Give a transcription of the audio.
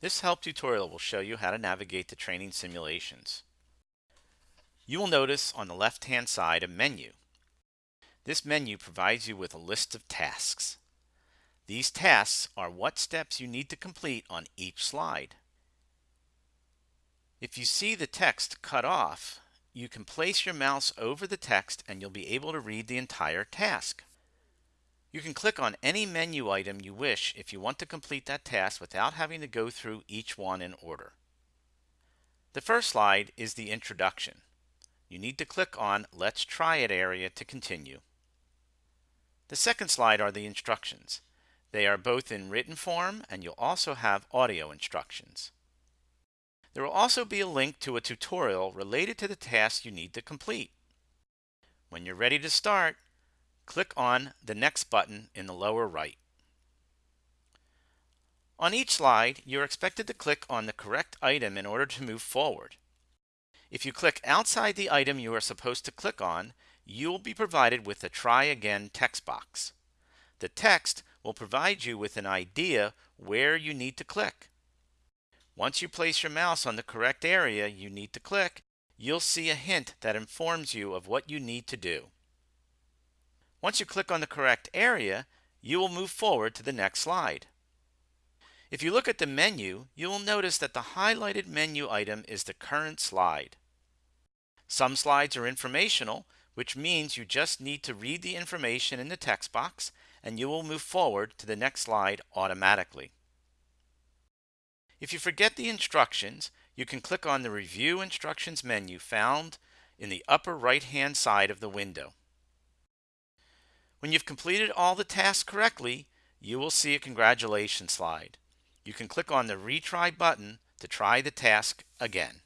This help tutorial will show you how to navigate the training simulations. You will notice on the left hand side a menu. This menu provides you with a list of tasks. These tasks are what steps you need to complete on each slide. If you see the text cut off, you can place your mouse over the text and you'll be able to read the entire task. You can click on any menu item you wish if you want to complete that task without having to go through each one in order. The first slide is the introduction. You need to click on Let's Try It area to continue. The second slide are the instructions. They are both in written form and you'll also have audio instructions. There will also be a link to a tutorial related to the task you need to complete. When you're ready to start, click on the Next button in the lower right. On each slide, you're expected to click on the correct item in order to move forward. If you click outside the item you are supposed to click on, you will be provided with a Try Again text box. The text will provide you with an idea where you need to click. Once you place your mouse on the correct area you need to click, you'll see a hint that informs you of what you need to do. Once you click on the correct area, you will move forward to the next slide. If you look at the menu, you will notice that the highlighted menu item is the current slide. Some slides are informational, which means you just need to read the information in the text box and you will move forward to the next slide automatically. If you forget the instructions, you can click on the Review Instructions menu found in the upper right hand side of the window. When you've completed all the tasks correctly, you will see a congratulations slide. You can click on the Retry button to try the task again.